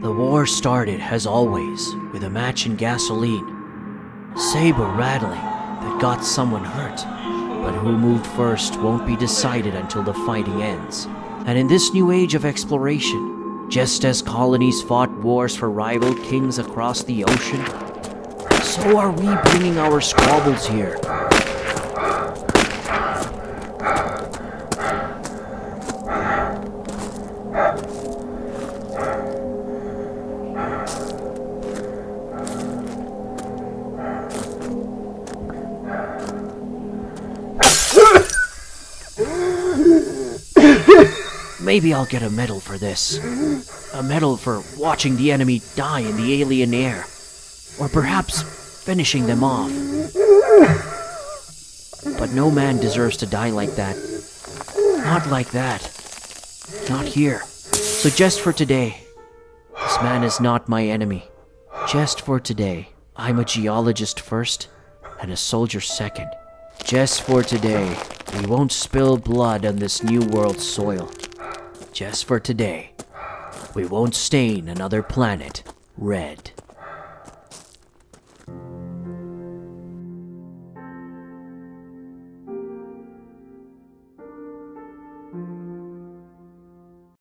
The war started, as always, with a match in gasoline. Saber rattling that got someone hurt. But who moved first won't be decided until the fighting ends. And in this new age of exploration, just as colonies fought wars for rival kings across the ocean, so are we bringing our squabbles here. Maybe I'll get a medal for this. A medal for watching the enemy die in the alien air. Or perhaps finishing them off. But no man deserves to die like that. Not like that. Not here. So just for today, this man is not my enemy. Just for today, I'm a geologist first and a soldier second. Just for today, we won't spill blood on this new world's soil. Just for today, we won't stain another planet red.